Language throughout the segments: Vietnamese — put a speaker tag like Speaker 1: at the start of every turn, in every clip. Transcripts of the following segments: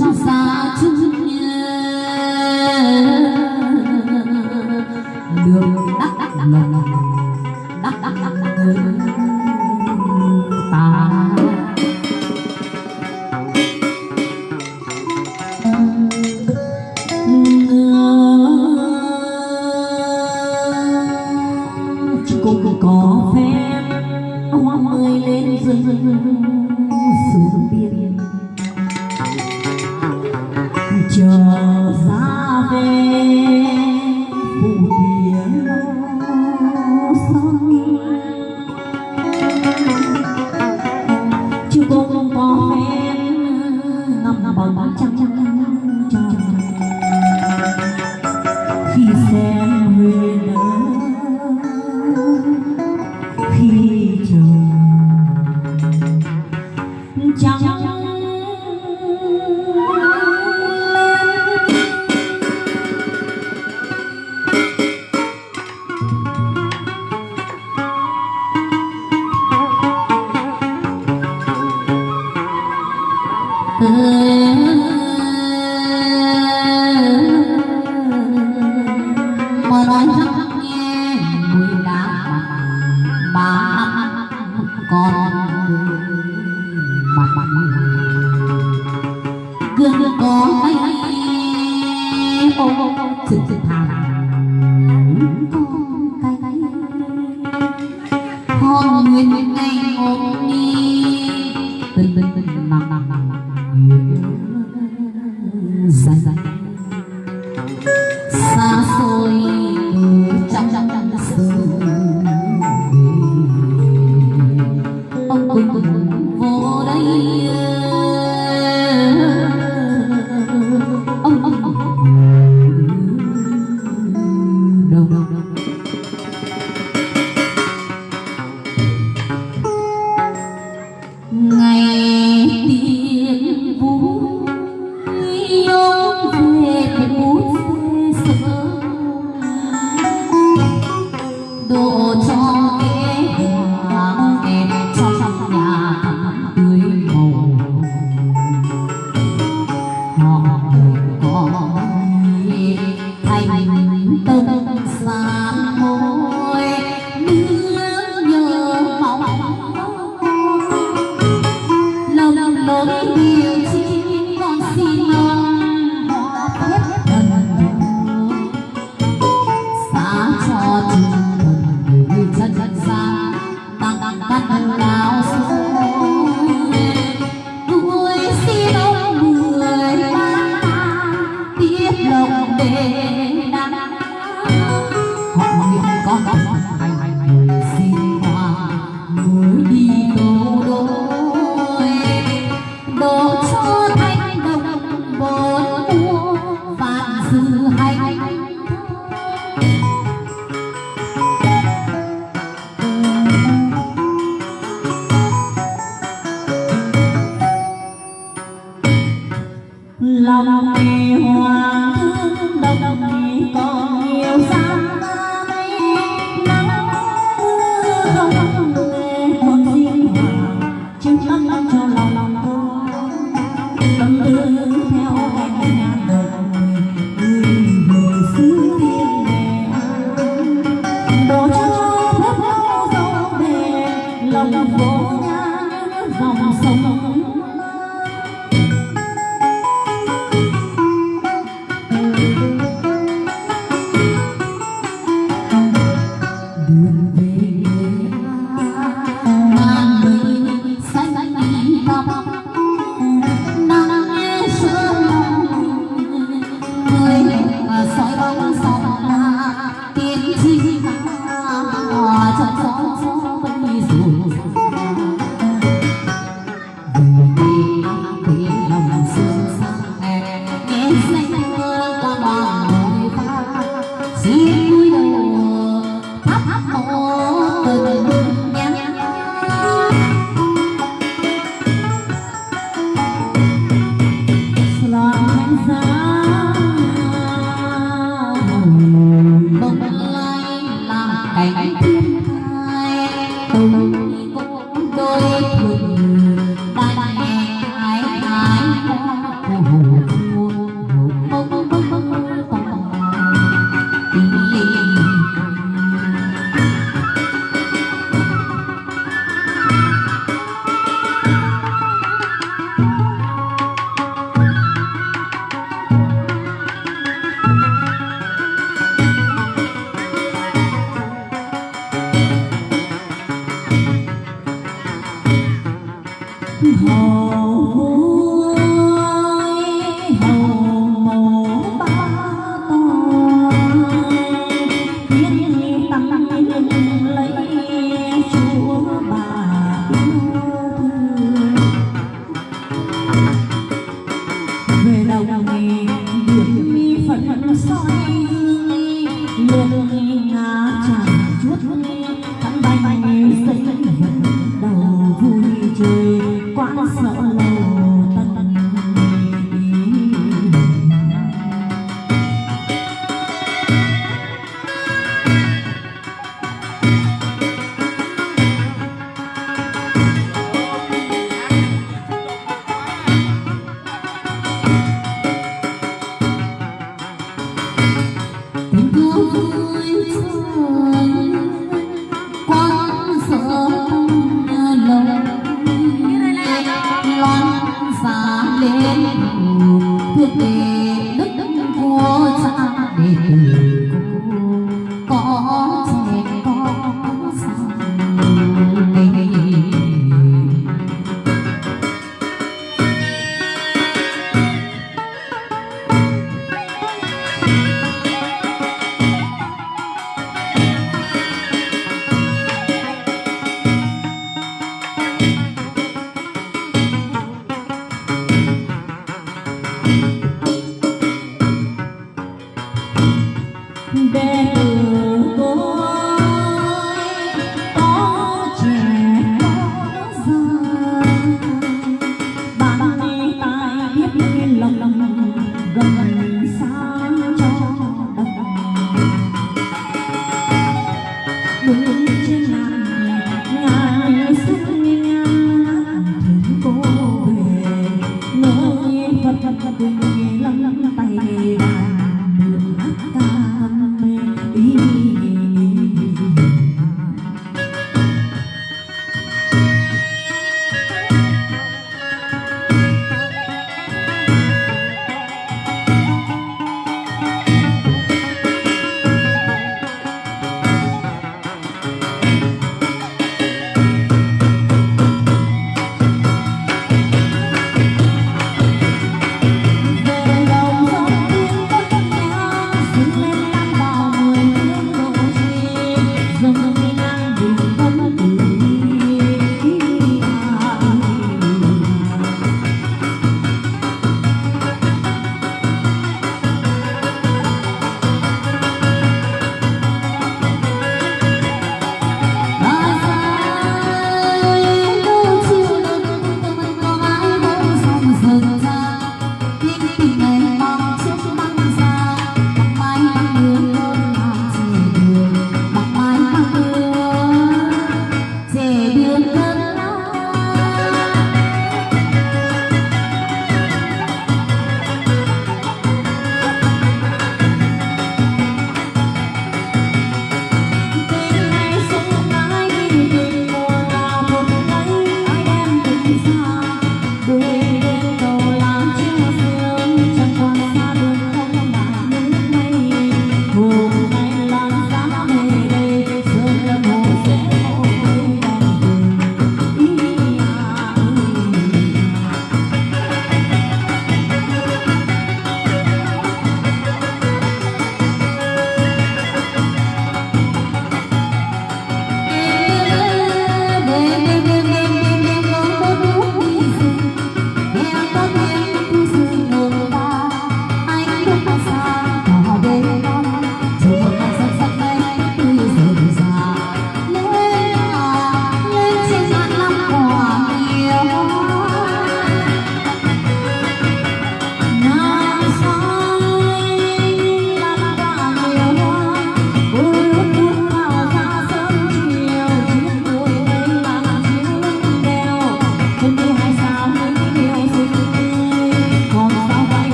Speaker 1: sông xa chung đường đắc đắc lòng đắc đắc đắc ta cũng có phép hoa mới lên rừng tôi lắng nghe, người đã mà còn mặt. Mặt gương có hay ô ô ô trực trực thẳng con cái con nguyên ngày ôm đi tình tình tình nằm nằm nằm dài dạ. Thank you. 我我我我我。Thai tôi lòng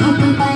Speaker 1: Música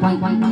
Speaker 1: white, white, white.